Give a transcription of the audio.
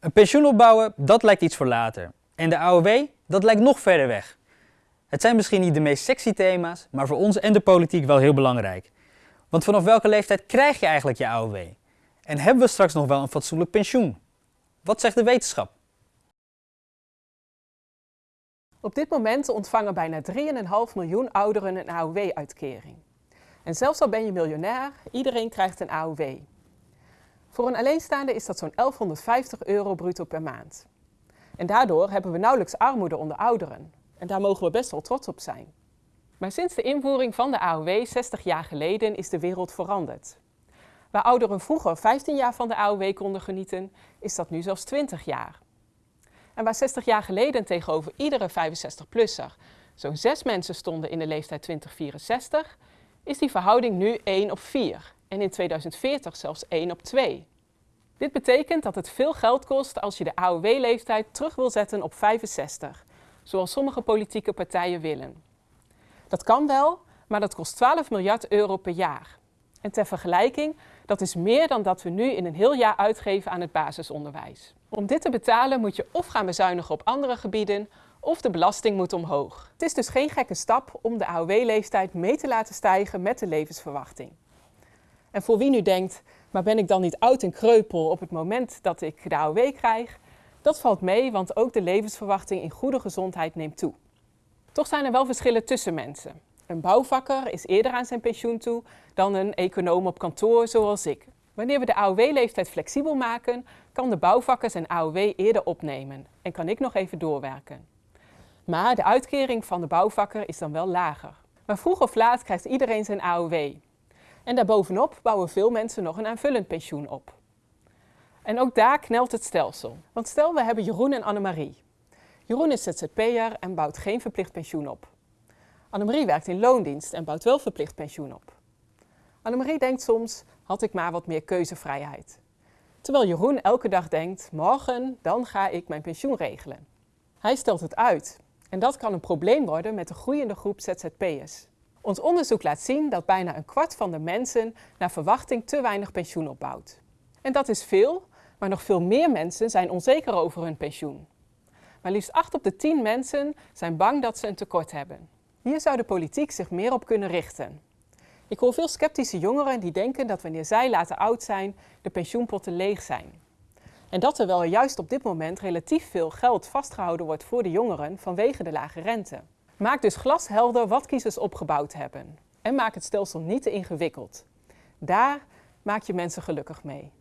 Een pensioen opbouwen, dat lijkt iets voor later. En de AOW, dat lijkt nog verder weg. Het zijn misschien niet de meest sexy thema's, maar voor ons en de politiek wel heel belangrijk. Want vanaf welke leeftijd krijg je eigenlijk je AOW? En hebben we straks nog wel een fatsoenlijk pensioen? Wat zegt de wetenschap? Op dit moment ontvangen bijna 3,5 miljoen ouderen een AOW-uitkering. En zelfs al ben je miljonair, iedereen krijgt een AOW. Voor een alleenstaande is dat zo'n 1150 euro bruto per maand. En daardoor hebben we nauwelijks armoede onder ouderen. En daar mogen we best wel trots op zijn. Maar sinds de invoering van de AOW 60 jaar geleden is de wereld veranderd. Waar ouderen vroeger 15 jaar van de AOW konden genieten, is dat nu zelfs 20 jaar. En waar 60 jaar geleden tegenover iedere 65-plusser zo'n 6 mensen stonden in de leeftijd 2064, is die verhouding nu 1 op 4 en in 2040 zelfs 1 op 2. Dit betekent dat het veel geld kost als je de AOW-leeftijd terug wil zetten op 65, zoals sommige politieke partijen willen. Dat kan wel, maar dat kost 12 miljard euro per jaar. En ter vergelijking, dat is meer dan dat we nu in een heel jaar uitgeven aan het basisonderwijs. Om dit te betalen moet je of gaan bezuinigen op andere gebieden, of de belasting moet omhoog. Het is dus geen gekke stap om de AOW-leeftijd mee te laten stijgen met de levensverwachting. En voor wie nu denkt, maar ben ik dan niet oud en kreupel op het moment dat ik de AOW krijg? Dat valt mee, want ook de levensverwachting in goede gezondheid neemt toe. Toch zijn er wel verschillen tussen mensen. Een bouwvakker is eerder aan zijn pensioen toe dan een econoom op kantoor zoals ik. Wanneer we de AOW-leeftijd flexibel maken, kan de bouwvakker zijn AOW eerder opnemen en kan ik nog even doorwerken. Maar de uitkering van de bouwvakker is dan wel lager. Maar vroeg of laat krijgt iedereen zijn AOW. En daarbovenop bouwen veel mensen nog een aanvullend pensioen op. En ook daar knelt het stelsel. Want stel we hebben Jeroen en Annemarie. Jeroen is ZZP'er en bouwt geen verplicht pensioen op. Annemarie werkt in loondienst en bouwt wel verplicht pensioen op. Annemarie denkt soms, had ik maar wat meer keuzevrijheid. Terwijl Jeroen elke dag denkt, morgen, dan ga ik mijn pensioen regelen. Hij stelt het uit. En dat kan een probleem worden met de groeiende groep ZZP'ers. Ons onderzoek laat zien dat bijna een kwart van de mensen naar verwachting te weinig pensioen opbouwt. En dat is veel, maar nog veel meer mensen zijn onzeker over hun pensioen. Maar liefst 8 op de 10 mensen zijn bang dat ze een tekort hebben. Hier zou de politiek zich meer op kunnen richten. Ik hoor veel sceptische jongeren die denken dat wanneer zij later oud zijn, de pensioenpotten leeg zijn. En dat terwijl er juist op dit moment relatief veel geld vastgehouden wordt voor de jongeren vanwege de lage rente. Maak dus glashelder wat kiezers opgebouwd hebben. En maak het stelsel niet te ingewikkeld. Daar maak je mensen gelukkig mee.